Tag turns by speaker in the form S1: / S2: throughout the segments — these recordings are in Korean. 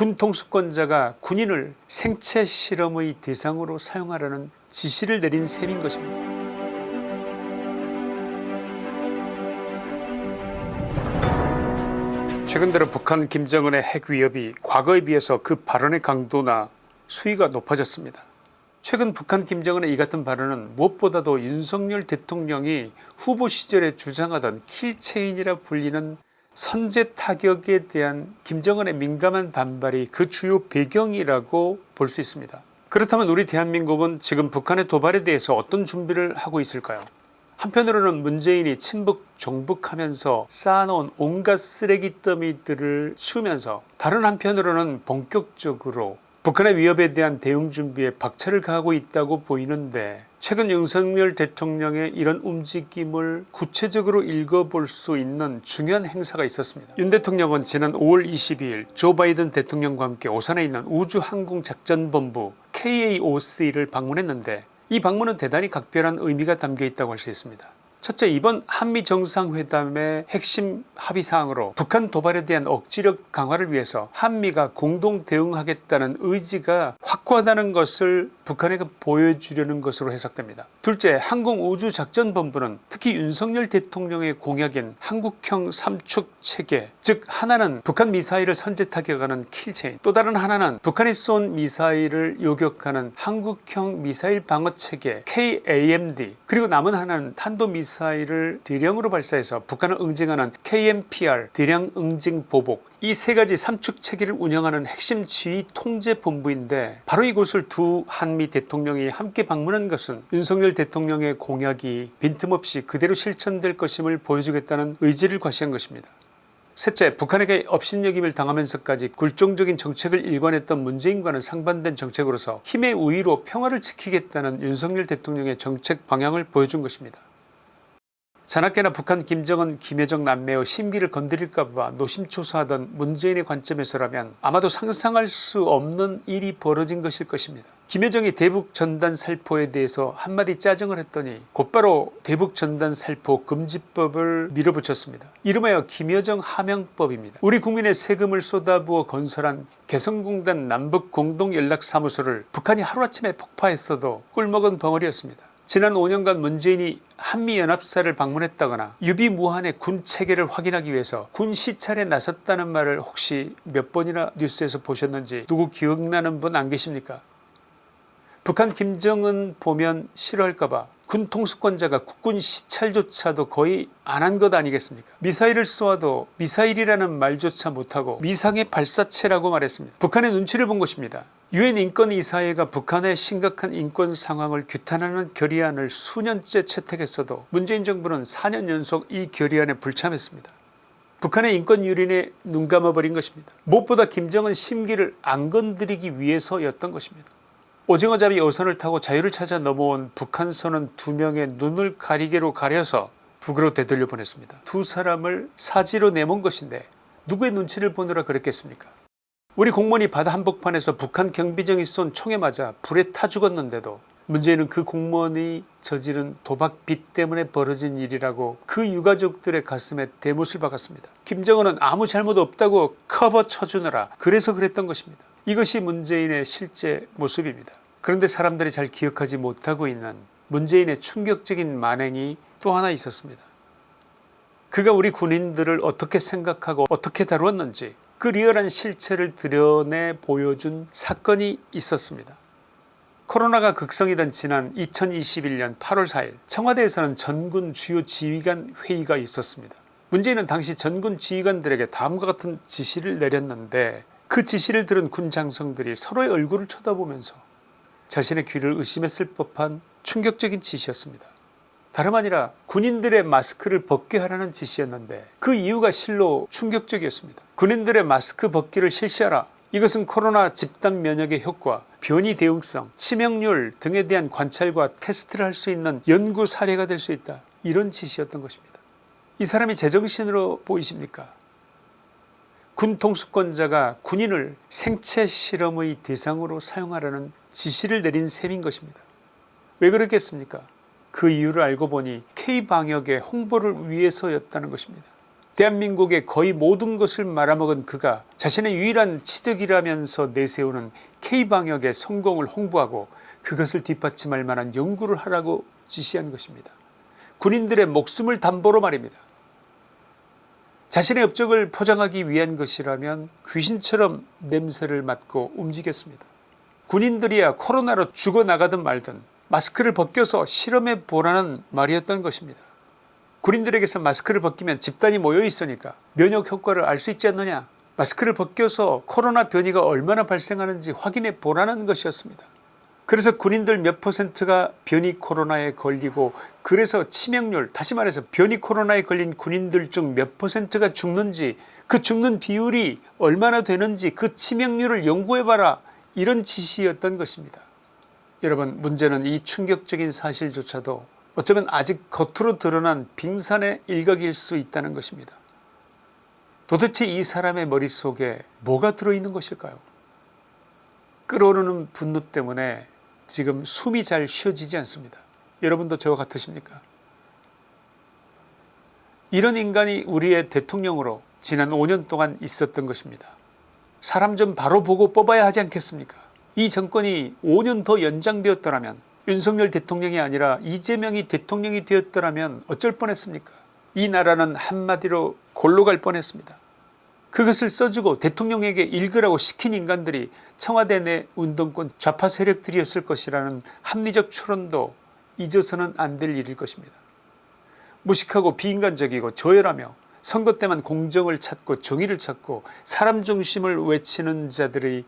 S1: 군 통수권자가 군인을 생체 실험의 대상으로 사용하라는 지시를 내린 셈인 것입니다. 최근 들어 북한 김정은의 핵 위협이 과거에 비해서 그 발언의 강도나 수위가 높아졌습니다. 최근 북한 김정은의 이 같은 발언은 무엇보다도 윤석열 대통령이 후보 시절에 주장하던 킬체인이라 불리는 선제 타격에 대한 김정은의 민감한 반발이 그 주요 배경이라고 볼 수 있습니다. 그렇다면 우리 대한민국은 지금 북한의 도발에 대해서 어떤 준비를 하고 있을까요 한편으로는 문재인이 친북 종북하면서 쌓아놓은 온갖 쓰레기 더미들을 치우면서 다른 한편으로는 본격적으로 북한의 위협에 대한 대응 준비에 박차를 가하고 있다고 보이는데 최근 윤석열 대통령의 이런 움직임을 구체적으로 읽어볼 수 있는 중요한 행사가 있었습니다. 윤 대통령은 지난 5월 22일 조 바이든 대통령과 함께 오산에 있는 우주항공작전본부 KAOC를 방문했는데 이 방문은 대단히 각별한 의미가 담겨 있다고 할 수 있습니다. 첫째 이번 한미정상회담의 핵심 합의사항으로 북한 도발에 대한 억지력 강화를 위해서 한미가 공동 대응하겠다는 의지가 확고하다는 것을 북한에게 보여주려는 것으로 해석됩니다. 둘째 항공우주작전본부는 특히 윤석열 대통령의 공약인 한국형 삼축 체계 즉 하나는 북한 미사일을 선제 타격하는 킬체인 또 다른 하나는 북한이 쏜 미사일을 요격하는 한국형 미사일 방어체계 KAMD 그리고 남은 하나는 탄도미사일을 대량으로 발사해서 북한을 응징하는 KMPR 대량 응징 보복 이 세 가지 삼축 체계를 운영하는 핵심 지휘 통제 본부인데 바로 이곳을 두 한미 대통령이 함께 방문한 것은 윤석열 대통령의 공약이 빈틈없이 그대로 실천될 것임을 보여주겠다는 의지를 과시한 것입니다. 셋째 북한에게 업신여김을 당하면서까지 굴종적인 정책을 일관했던 문재인과는 상반된 정책으로서 힘의 우위로 평화를 지키겠다는 윤석열 대통령의 정책 방향을 보여준 것입니다. 자나깨나 북한 김정은 김여정 남매의 심기를 건드릴까봐 노심초사하던 문재인의 관점에서라면 아마도 상상할 수 없는 일이 벌어진 것일 것입니다. 김여정이 대북 전단 살포에 대해서 한마디 짜증을 했더니 곧바로 대북 전단 살포 금지법을 밀어붙였습니다. 이름하여 김여정 하명법입니다. 우리 국민의 세금을 쏟아부어 건설한 개성공단 남북공동연락사무소를 북한이 하루아침에 폭파했어도 꿀먹은 벙어리였습니다. 지난 5년간 문재인이 한미연합사를 방문했다거나 유비무한의 군 체계를 확인하기 위해서 군 시찰에 나섰다는 말을 혹시 몇 번이나 뉴스에서 보셨는지 누구 기억나는 분 안 계십니까? 북한 김정은 보면 싫어할까봐 군 통수권자가 국군 시찰조차도 거의 안 한 것 아니겠습니까? 미사일을 쏘아도 미사일이라는 말조차 못하고 미상의 발사체라고 말했습니다. 북한의 눈치를 본 것입니다 유엔 인권이사회가 북한의 심각한 인권 상황을 규탄하는 결의안을 수년째 채택했어도 문재인 정부는 4년 연속 이 결의안에 불참했습니다. 북한의 인권 유린에 눈 감아버린 것입니다. 무엇보다 김정은 심기를 안 건드리기 위해서였던 것입니다. 오징어잡이 어선을 타고 자유를 찾아 넘어온 북한선은 두 명의 눈을 가리개로 가려서 북으로 되돌려 보냈습니다. 두 사람을 사지로 내몬 것인데 누구의 눈치를 보느라 그랬겠습니까 우리 공무원이 바다 한복판에서 북한 경비정이 쏜 총에 맞아 불에 타 죽었는데도 문제는 그 공무원이 저지른 도박빚 때문에 벌어진 일이라고 그 유가족들의 가슴에 대못을 박았습니다. 김정은은 아무 잘못 없다고 커버 쳐주느라 그래서 그랬던 것입니다. 이것이 문재인의 실제 모습입니다. 그런데 사람들이 잘 기억하지 못하고 있는 문재인의 충격적인 만행이 또 하나 있었습니다. 그가 우리 군인들을 어떻게 생각하고 어떻게 다루었는지 그 리얼한 실체를 드러내 보여준 사건이 있었습니다. 코로나가 극성이던 지난 2021년 8월 4일 청와대에서는 전군 주요 지휘관 회의가 있었습니다. 문재인은 당시 전군 지휘관들에게 다음과 같은 지시를 내렸는데 그 지시를 들은 군 장성들이 서로의 얼굴을 쳐다보면서 자신의 귀를 의심했을 법한 충격적인 지시였습니다. 다름 아니라 군인들의 마스크를 벗게 하라는 지시였는데 그 이유가 실로 충격적이었습니다. 군인들의 마스크 벗기를 실시하라 이것은 코로나 집단 면역의 효과 변이 대응성 치명률 등에 대한 관찰과 테스트를 할 수 있는 연구 사례가 될 수 있다 이런 지시였던 것입니다. 이 사람이 제정신으로 보이십니까 군 통수권자가 군인을 생체 실험의 대상으로 사용하라는 지시를 내린 셈인 것입니다. 왜 그렇겠습니까 그 이유를 알고 보니 K방역의 홍보를 위해서였다는 것입니다. 대한민국의 거의 모든 것을 말아먹은 그가 자신의 유일한 치적이라면서 내세우는 K방역의 성공을 홍보하고 그것을 뒷받침할 만한 연구를 하라고 지시한 것입니다. 군인들의 목숨을 담보로 말입니다. 자신의 업적을 포장하기 위한 것이라면 귀신처럼 냄새를 맡고 움직였습니다. 군인들이야 코로나로 죽어나가든 말든 마스크를 벗겨서 실험해 보라는 말이었던 것입니다. 군인들에게서 마스크를 벗기면 집단이 모여 있으니까 면역 효과를 알 수 있지 않느냐 마스크를 벗겨서 코로나 변이가 얼마나 발생하는지 확인해 보라는 것이었습니다. 그래서 군인들 몇 퍼센트가 변이 코로나에 걸리고 그래서 치명률 다시 말해서 변이 코로나에 걸린 군인들 중 몇 퍼센트가 죽는지 그 죽는 비율이 얼마나 되는지 그 치명률을 연구해봐라 이런 지시였던 것입니다. 여러분 문제는 이 충격적인 사실조차도 어쩌면 아직 겉으로 드러난 빙산의 일각일 수 있다는 것입니다. 도대체 이 사람의 머릿속에 뭐가 들어있는 것일까요 끓어오르는 분노 때문에 지금 숨이 잘 쉬어지지 않습니다. 여러분도 저와 같으십니까 이런 인간이 우리의 대통령으로 지난 5년 동안 있었던 것입니다. 사람 좀 바로 보고 뽑아야 하지 않겠습니까 이 정권이 5년 더 연장되었더라면 윤석열 대통령이 아니라 이재명이 대통령이 되었더라면 어쩔 뻔했습니까 이 나라는 한마디로 골로 갈 뻔했습니다. 그것을 써주고 대통령에게 읽으라고 시킨 인간들이 청와대 내 운동권 좌파 세력들이었을 것이라는 합리적 추론도 잊어서는 안 될 일일 것입니다. 무식하고 비인간적이고 저열하며 선거 때만 공정을 찾고 정의를 찾고 사람 중심을 외치는 자들의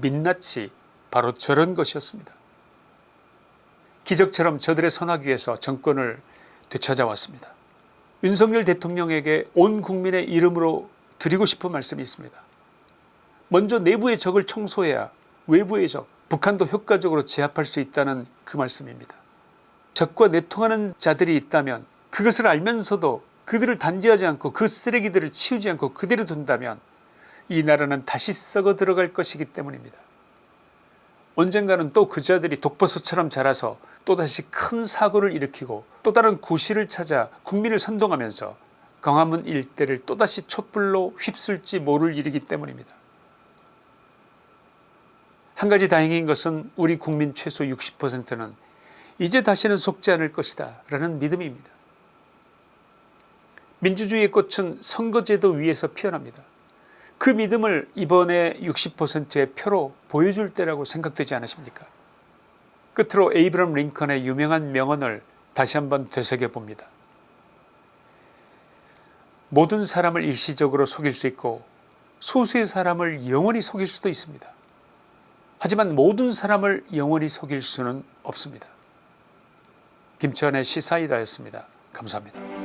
S1: 민낯이 바로 저런 것이었습니다. 기적처럼 저들의 선하기에서 정권을 되찾아왔습니다. 윤석열 대통령에게 온 국민의 이름으로 드리고 싶은 말씀이 있습니다. 먼저 내부의 적을 청소해야 외부의 적 북한도 효과적으로 제압할 수 있다는 그 말씀입니다. 적과 내통하는 자들이 있다면 그것을 알면서도 그들을 단죄하지 않고 그 쓰레기들을 치우지 않고 그대로 둔다면 이 나라는 다시 썩어 들어갈 것이기 때문입니다. 언젠가는 또 그 자들이 독버섯처럼 자라서 또다시 큰 사고를 일으키고 또 다른 구실을 찾아 국민을 선동하면서 광화문 일대를 또다시 촛불로 휩쓸지 모를 일이기 때문입니다. 한 가지 다행인 것은 우리 국민 최소 60%는 이제 다시는 속지 않을 것이다 라는 믿음입니다. 민주주의의 꽃은 선거제도 위에서 피어납니다. 그 믿음을 이번에 60%의 표로 보여줄 때라고 생각되지 않으십니까 끝으로 에이브럼 링컨의 유명한 명언을 다시 한번 되새겨봅니다. 모든 사람을 일시적으로 속일 수 있고 소수의 사람을 영원히 속일 수도 있습니다. 하지만 모든 사람을 영원히 속일 수는 없습니다. 김치환의 시사이다였습니다. 감사합니다.